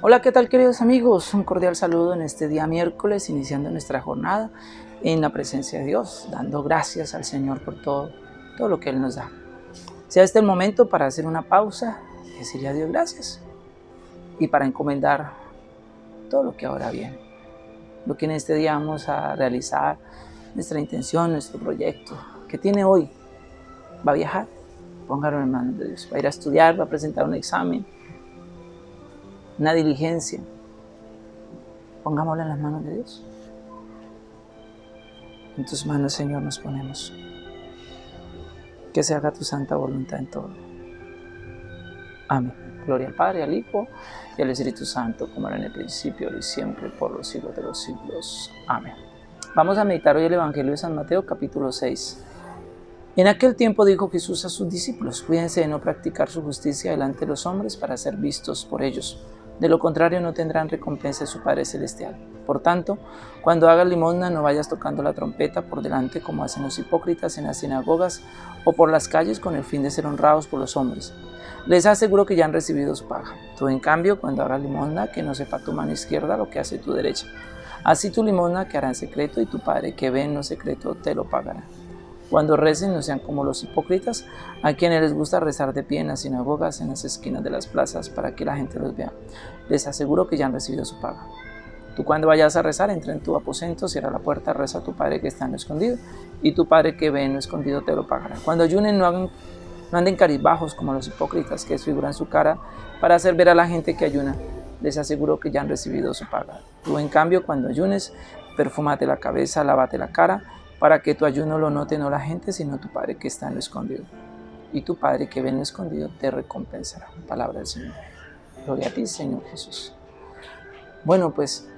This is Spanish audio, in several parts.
Hola, ¿qué tal queridos amigos? Un cordial saludo en este día miércoles, iniciando nuestra jornada en la presencia de Dios, dando gracias al Señor por todo, todo lo que Él nos da. Sea este el momento para hacer una pausa y decirle a Dios gracias y para encomendar todo lo que ahora viene, lo que en este día vamos a realizar, nuestra intención, nuestro proyecto, que tiene hoy, va a viajar, póngalo en manos de Dios, va a ir a estudiar, va a presentar un examen, una diligencia, pongámosla en las manos de Dios. En tus manos, Señor, nos ponemos. Que se haga tu santa voluntad en todo. Amén. Gloria al Padre, al Hijo y al Espíritu Santo, como era en el principio, y siempre, por los siglos de los siglos. Amén. Vamos a meditar hoy el Evangelio de San Mateo, capítulo 6. En aquel tiempo dijo Jesús a sus discípulos, cuídense de no practicar su justicia delante de los hombres para ser vistos por ellos de lo contrario no tendrán recompensa de su Padre Celestial. Por tanto, cuando hagas limosna no vayas tocando la trompeta por delante como hacen los hipócritas en las sinagogas o por las calles con el fin de ser honrados por los hombres. Les aseguro que ya han recibido su paga. Tú en cambio, cuando hagas limosna, que no sepa tu mano izquierda lo que hace tu derecha. Así tu limosna que hará en secreto y tu Padre que ve en lo secreto te lo pagará. Cuando recen no sean como los hipócritas, a quienes les gusta rezar de pie en las sinagogas, en las esquinas de las plazas, para que la gente los vea. Les aseguro que ya han recibido su paga. Tú cuando vayas a rezar, entra en tu aposento, cierra la puerta, reza a tu Padre que está en lo escondido, y tu Padre que ve en lo escondido te lo pagará. Cuando ayunen, no, hagan, no anden carizbajos como los hipócritas que desfiguran su cara para hacer ver a la gente que ayuna. Les aseguro que ya han recibido su paga. Tú, en cambio, cuando ayunes, perfúmate la cabeza, lávate la cara, para que tu ayuno lo note no la gente, sino tu Padre que está en lo escondido. Y tu Padre que ve en lo escondido te recompensará. Palabra del Señor. Gloria a ti, Señor Jesús. Bueno, pues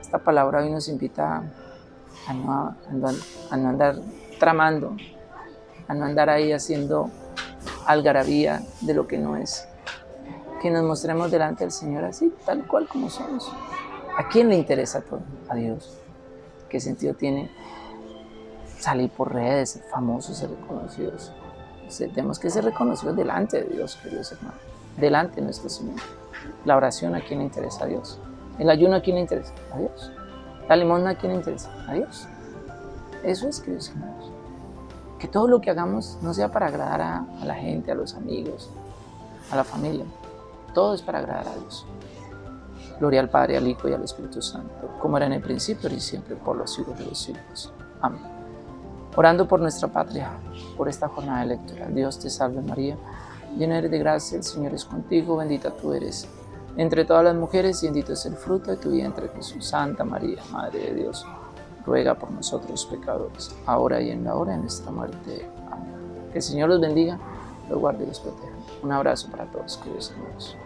esta palabra hoy nos invita a no, a no andar tramando, a no andar ahí haciendo algarabía de lo que no es. Que nos mostremos delante del Señor así, tal cual como somos. ¿A quién le interesa todo? A Dios. ¿Qué sentido tiene salir por redes, ser famosos, ser reconocidos. tenemos que ser reconocidos delante de Dios, queridos hermanos, delante de nuestro Señor. La oración a quién le interesa a Dios. El ayuno a quién le interesa a Dios. La limosna a quién le interesa a Dios. Eso es, queridos hermanos. Que todo lo que hagamos no sea para agradar a, a la gente, a los amigos, a la familia. Todo es para agradar a Dios. Gloria al Padre, al Hijo y al Espíritu Santo, como era en el principio y siempre, por los siglos de los siglos. Amén. Orando por nuestra patria, por esta jornada electoral. Dios te salve María, llena eres de gracia, el Señor es contigo, bendita tú eres entre todas las mujeres y bendito es el fruto de tu vientre Jesús. Santa María, Madre de Dios, ruega por nosotros pecadores, ahora y en la hora de nuestra muerte. Amén. Que el Señor los bendiga, los guarde y los proteja. Un abrazo para todos, queridos hermanos.